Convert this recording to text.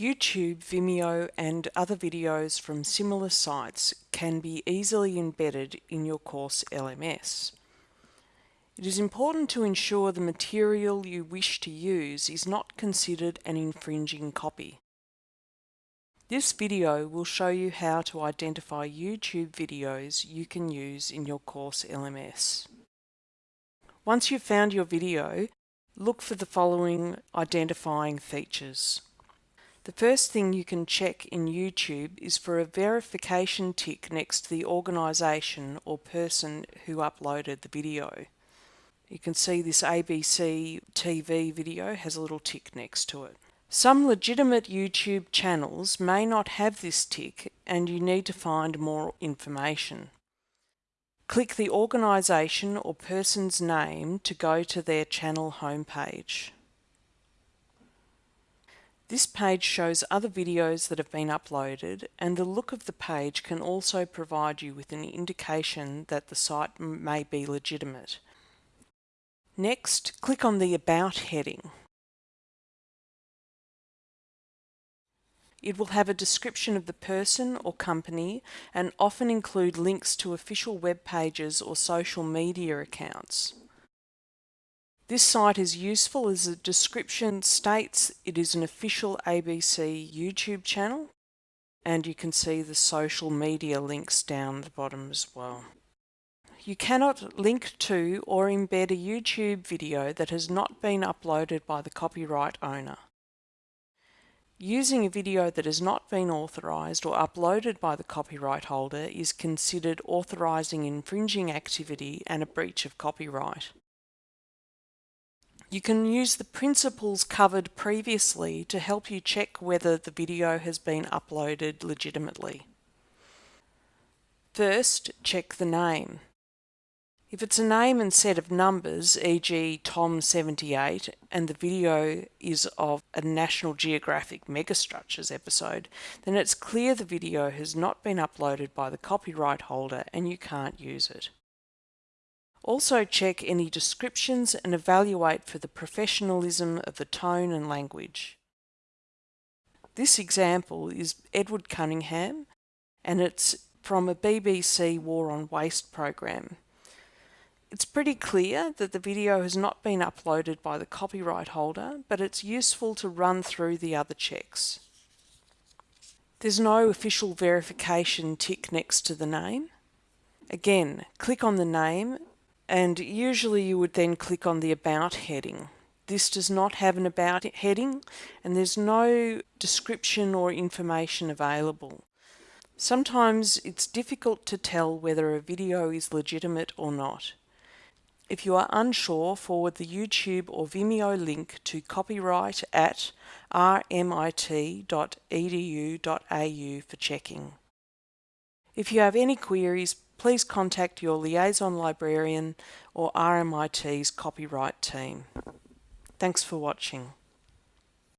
YouTube, Vimeo and other videos from similar sites can be easily embedded in your course LMS. It is important to ensure the material you wish to use is not considered an infringing copy. This video will show you how to identify YouTube videos you can use in your course LMS. Once you've found your video, look for the following identifying features. The first thing you can check in YouTube is for a verification tick next to the organisation or person who uploaded the video. You can see this ABC TV video has a little tick next to it. Some legitimate YouTube channels may not have this tick and you need to find more information. Click the organisation or person's name to go to their channel homepage. This page shows other videos that have been uploaded and the look of the page can also provide you with an indication that the site may be legitimate. Next, click on the About heading. It will have a description of the person or company and often include links to official web pages or social media accounts. This site is useful as the description states it is an official ABC YouTube channel and you can see the social media links down the bottom as well. You cannot link to or embed a YouTube video that has not been uploaded by the copyright owner. Using a video that has not been authorised or uploaded by the copyright holder is considered authorising infringing activity and a breach of copyright. You can use the principles covered previously to help you check whether the video has been uploaded legitimately. First, check the name. If it's a name and set of numbers, e.g. Tom78, and the video is of a National Geographic Megastructures episode, then it's clear the video has not been uploaded by the copyright holder and you can't use it. Also check any descriptions and evaluate for the professionalism of the tone and language. This example is Edward Cunningham and it's from a BBC War on Waste program. It's pretty clear that the video has not been uploaded by the copyright holder, but it's useful to run through the other checks. There's no official verification tick next to the name. Again, click on the name and usually you would then click on the About heading. This does not have an About heading and there's no description or information available. Sometimes it's difficult to tell whether a video is legitimate or not. If you are unsure, forward the YouTube or Vimeo link to copyright at rmit.edu.au for checking. If you have any queries, please contact your liaison librarian or RMIT's copyright team. Thanks for watching.